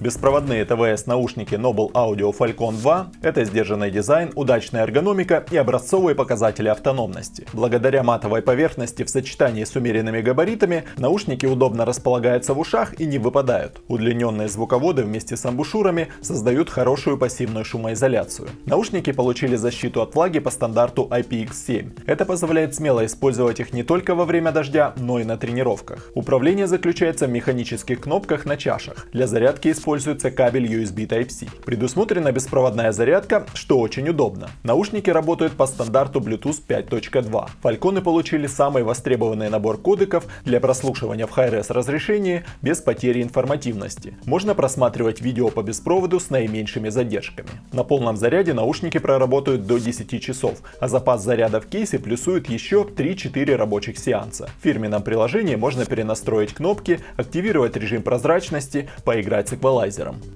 Беспроводные ТВС наушники Noble Audio Falcon 2 – это сдержанный дизайн, удачная эргономика и образцовые показатели автономности. Благодаря матовой поверхности в сочетании с умеренными габаритами наушники удобно располагаются в ушах и не выпадают. Удлиненные звуководы вместе с амбушюрами создают хорошую пассивную шумоизоляцию. Наушники получили защиту от влаги по стандарту IPX7. Это позволяет смело использовать их не только во время дождя, но и на тренировках. Управление заключается в механических кнопках на чашах. Для зарядки используется кабель USB Type-C. Предусмотрена беспроводная зарядка, что очень удобно. Наушники работают по стандарту Bluetooth 5.2. Фальконы получили самый востребованный набор кодеков для прослушивания в Hi-Res разрешении без потери информативности. Можно просматривать видео по беспроводу с наименьшими задержками. На полном заряде наушники проработают до 10 часов, а запас заряда в кейсе плюсует еще 3-4 рабочих сеанса. В фирменном приложении можно перенастроить кнопки, активировать режим прозрачности, поиграть с эквалайзером.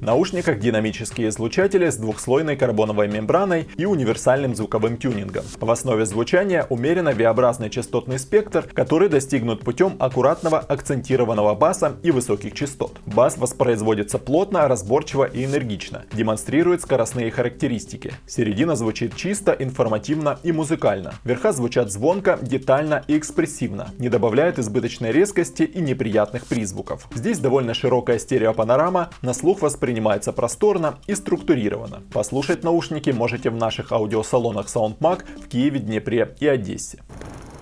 В наушниках динамические излучатели с двухслойной карбоновой мембраной и универсальным звуковым тюнингом. В основе звучания умеренно V-образный частотный спектр, который достигнут путем аккуратного акцентированного баса и высоких частот. Бас воспроизводится плотно, разборчиво и энергично, демонстрирует скоростные характеристики. Середина звучит чисто, информативно и музыкально. Верха звучат звонко, детально и экспрессивно, не добавляют избыточной резкости и неприятных призвуков. Здесь довольно широкая стереопанорама, на слух воспринимается просторно и структурировано. Послушать наушники можете в наших аудиосалонах SoundMag в Киеве, Днепре и Одессе.